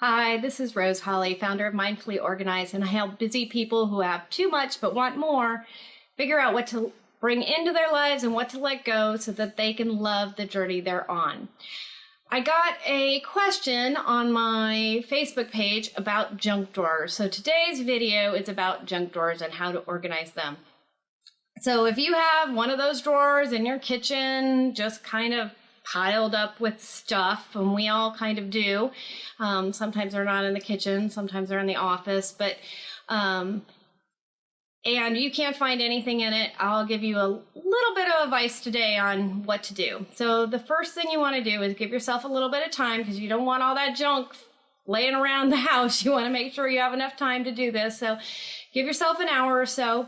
Hi, this is Rose Holly, founder of Mindfully Organized, and I help busy people who have too much but want more figure out what to bring into their lives and what to let go so that they can love the journey they're on. I got a question on my Facebook page about junk drawers. So today's video is about junk drawers and how to organize them. So if you have one of those drawers in your kitchen, just kind of piled up with stuff, and we all kind of do. Um, sometimes they're not in the kitchen, sometimes they're in the office, but um, and you can't find anything in it, I'll give you a little bit of advice today on what to do. So the first thing you want to do is give yourself a little bit of time because you don't want all that junk laying around the house. You want to make sure you have enough time to do this. So give yourself an hour or so.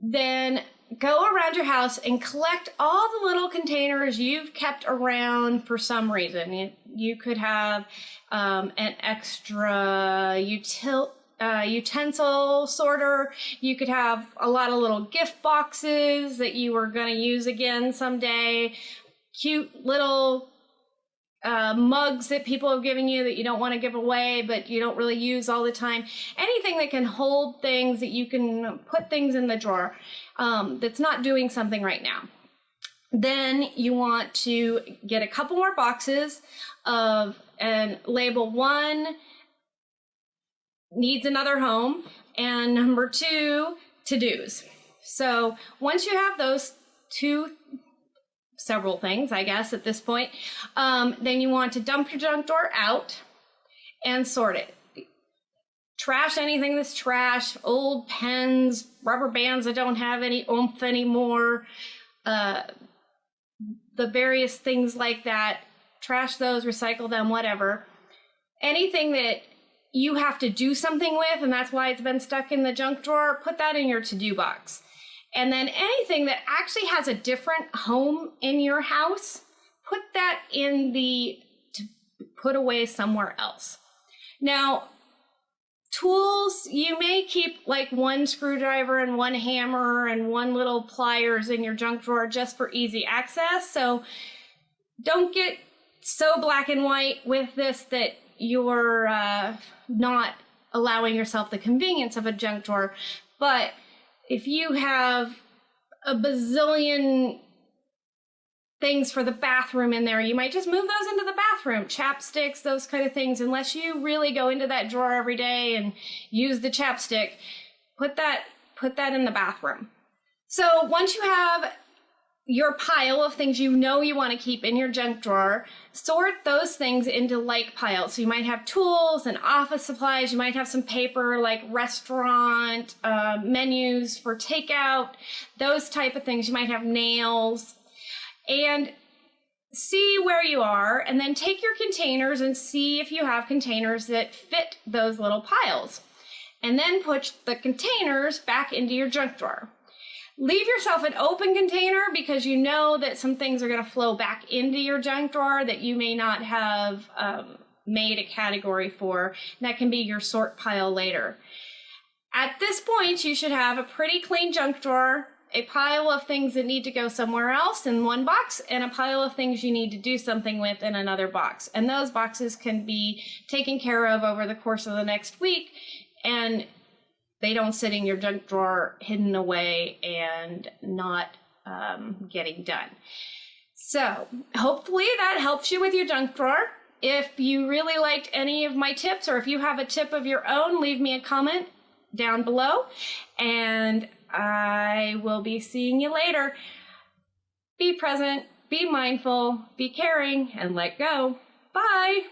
Then go around your house and collect all the little containers you've kept around for some reason. You, you could have um, an extra util, uh, utensil sorter. You could have a lot of little gift boxes that you were going to use again someday. Cute little uh, mugs that people have given you that you don't want to give away, but you don't really use all the time. Anything that can hold things that you can put things in the drawer um, that's not doing something right now. Then you want to get a couple more boxes of and label one needs another home and number two to-dos. So once you have those two several things, I guess, at this point. Um, then you want to dump your junk drawer out and sort it. Trash anything that's trash, old pens, rubber bands that don't have any oomph anymore, uh, the various things like that. Trash those, recycle them, whatever. Anything that you have to do something with, and that's why it's been stuck in the junk drawer, put that in your to do box. And then anything that actually has a different home in your house, put that in the put away somewhere else. Now, tools, you may keep like one screwdriver and one hammer and one little pliers in your junk drawer just for easy access. So don't get so black and white with this that you're uh, not allowing yourself the convenience of a junk drawer. But if you have a bazillion things for the bathroom in there, you might just move those into the bathroom, chapsticks, those kind of things. Unless you really go into that drawer every day and use the chapstick, put that put that in the bathroom. So once you have your pile of things you know you want to keep in your junk drawer, sort those things into like piles. So you might have tools and office supplies. You might have some paper like restaurant uh, menus for takeout, those type of things. You might have nails. And see where you are and then take your containers and see if you have containers that fit those little piles. And then put the containers back into your junk drawer. Leave yourself an open container because you know that some things are going to flow back into your junk drawer that you may not have um, made a category for. That can be your sort pile later. At this point, you should have a pretty clean junk drawer, a pile of things that need to go somewhere else in one box, and a pile of things you need to do something with in another box. And those boxes can be taken care of over the course of the next week. And they don't sit in your junk drawer hidden away and not um, getting done. So hopefully that helps you with your junk drawer. If you really liked any of my tips or if you have a tip of your own, leave me a comment down below and I will be seeing you later. Be present, be mindful, be caring, and let go. Bye.